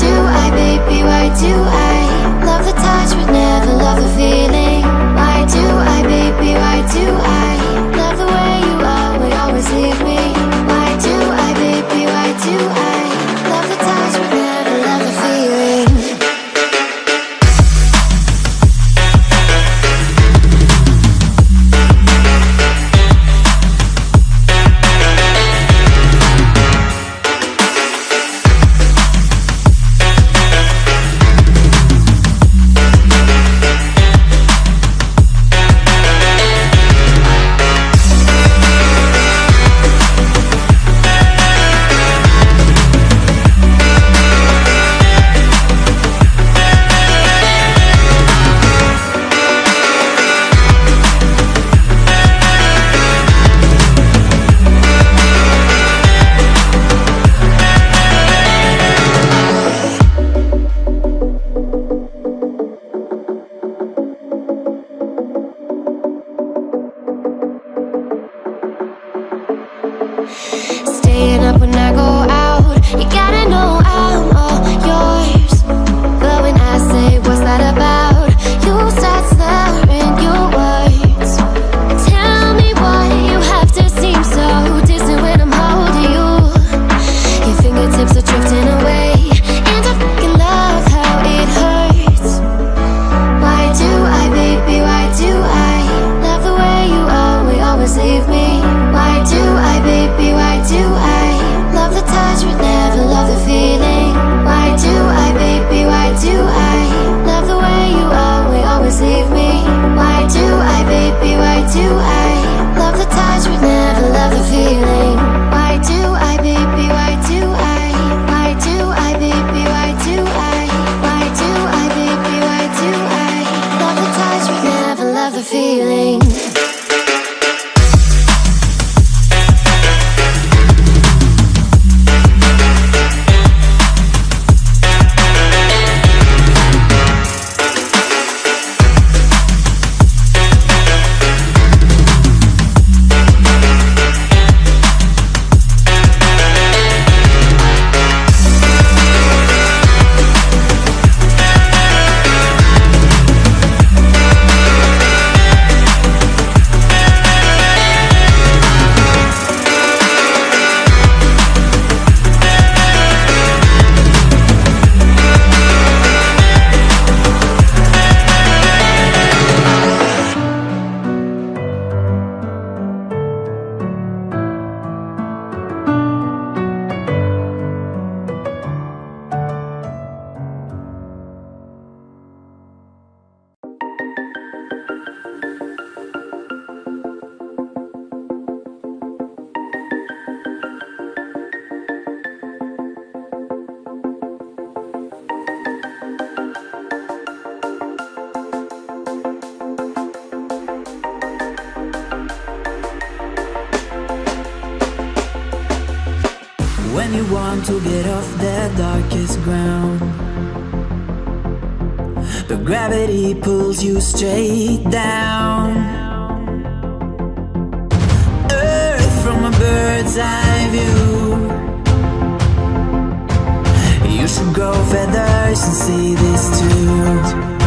do I, baby, why do I Love the touch but never love the feel? when you want to get off the darkest ground. But gravity pulls you straight down. Earth from a bird's eye view. You should grow feathers and see this too.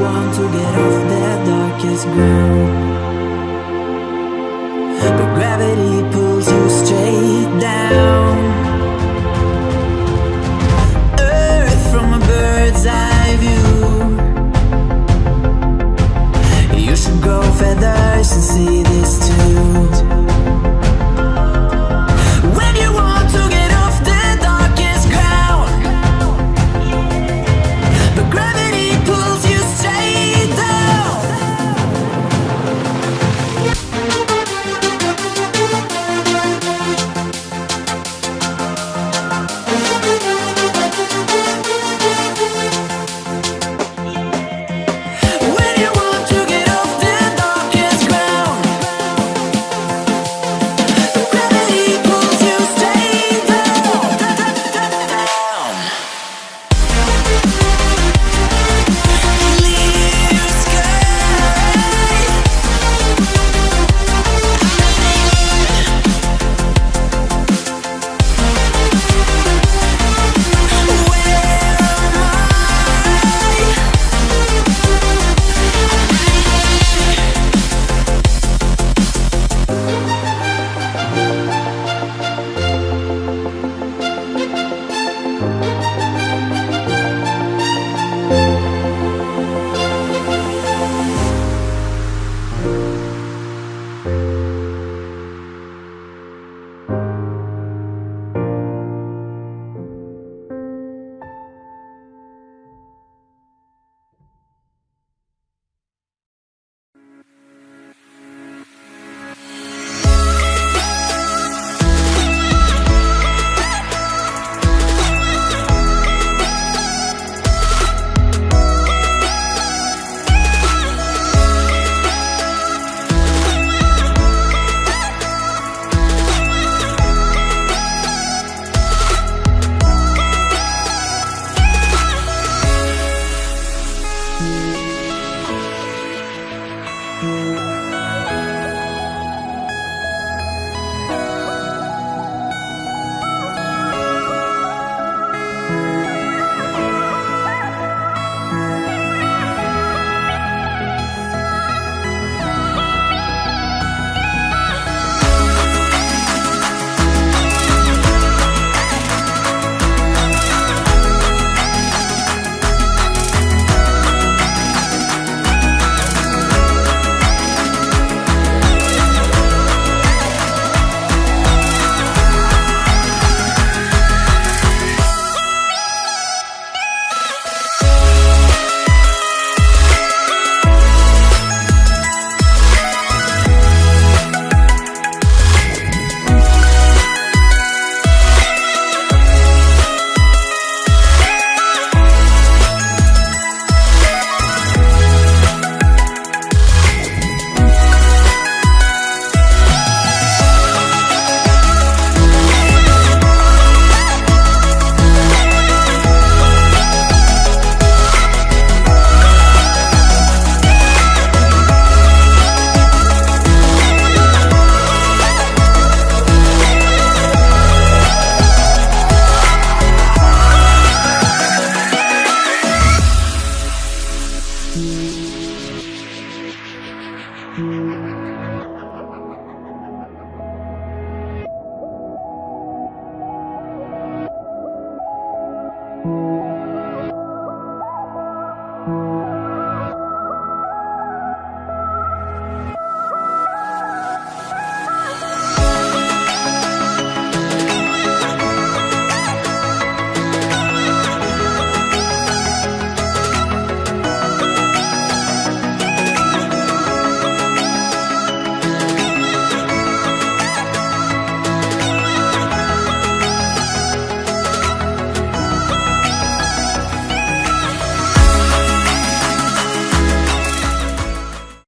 want to get off that darkest ground. But gravity pulls you straight down.